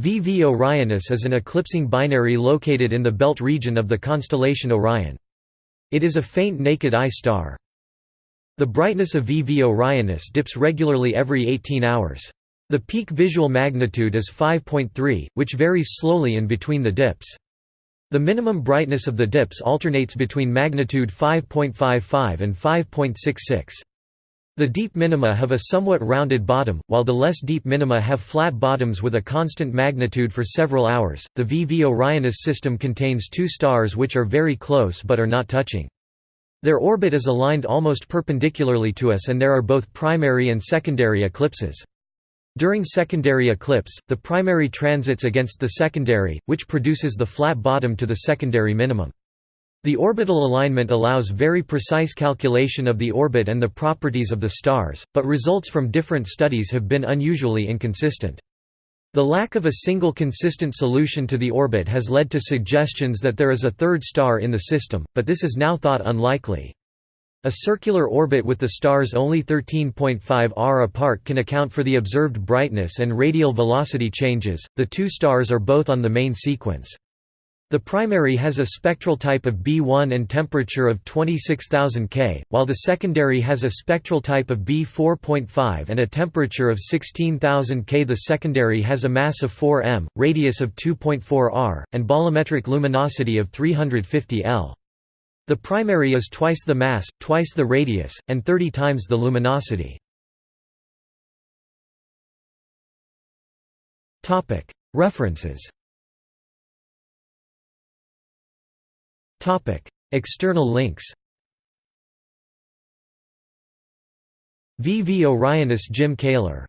VV Orionis is an eclipsing binary located in the belt region of the constellation Orion. It is a faint naked eye star. The brightness of VV Orionis dips regularly every 18 hours. The peak visual magnitude is 5.3, which varies slowly in between the dips. The minimum brightness of the dips alternates between magnitude 5.55 and 5.66. The deep minima have a somewhat rounded bottom, while the less deep minima have flat bottoms with a constant magnitude for several hours. The VV Orionis system contains two stars which are very close but are not touching. Their orbit is aligned almost perpendicularly to us and there are both primary and secondary eclipses. During secondary eclipse, the primary transits against the secondary, which produces the flat bottom to the secondary minimum. The orbital alignment allows very precise calculation of the orbit and the properties of the stars, but results from different studies have been unusually inconsistent. The lack of a single consistent solution to the orbit has led to suggestions that there is a third star in the system, but this is now thought unlikely. A circular orbit with the stars only 13.5 r apart can account for the observed brightness and radial velocity changes. The two stars are both on the main sequence. The primary has a spectral type of B1 and temperature of 26,000 K, while the secondary has a spectral type of B4.5 and a temperature of 16,000 K. The secondary has a mass of 4 m, radius of 2.4 r, and bolometric luminosity of 350 L. The primary is twice the mass, twice the radius, and 30 times the luminosity. References External links VV Orionis Jim Kaler